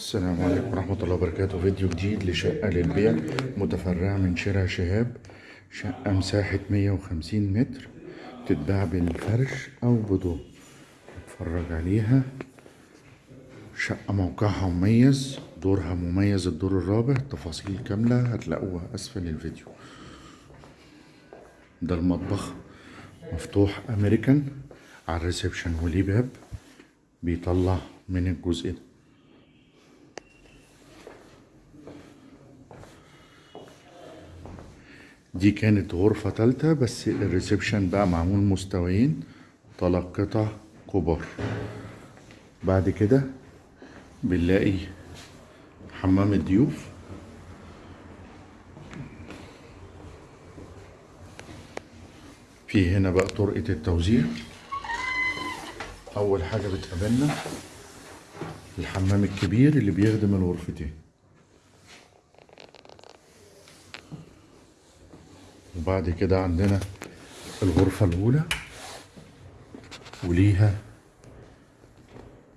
السلام عليكم ورحمة الله وبركاته. فيديو جديد لشقة للبيع متفرعة من شارع شهاب شقة مساحة 150 متر تتباع بالفرش أو بدون. اتفرج عليها. شقة موقعها مميز دورها مميز الدور الرابع تفاصيل كاملة هتلاقوها أسفل الفيديو. ده المطبخ مفتوح أمريكان على ال reception وليه باب بيطلع من الجزء ده دي كانت غرفة تالتة بس ال reception بقى معمول مستويين تلات قطع كبار. بعد كده بنلاقي حمام الضيوف. في هنا بقى طرقة التوزيع. أول حاجة بتقابلنا الحمام الكبير اللي بيخدم الغرفتين. وبعد كده عندنا الغرفة الأولى وليها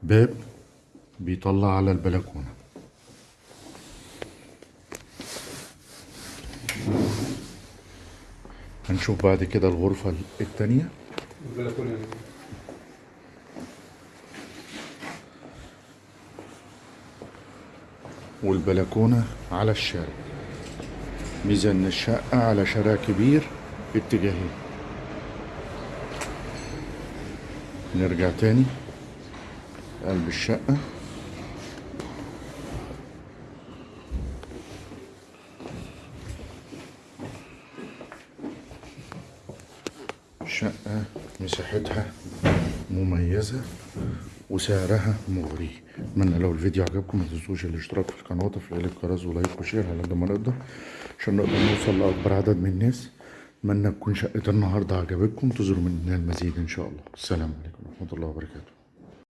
باب بيطلع على البلكونة. هنشوف بعد كده الغرفة التانية. والبلكونة على الشارع. ميزة إن الشقة على شارع كبير اتجاهين. نرجع تاني. قلب الشقة. شقة مساحتها مميزة. وسعرها مغري. اتمنى لو الفيديو عجبكم ما تنسوش الاشتراك في القناة وتفعيل الجرس ولايك وشير على قد ما نقدر عشان نقدر نوصل لأكبر عدد من الناس. اتمنى تكون شقة النهاردة عجبتكم تزوروا مننا المزيد إن شاء الله. السلام عليكم ورحمة الله وبركاته.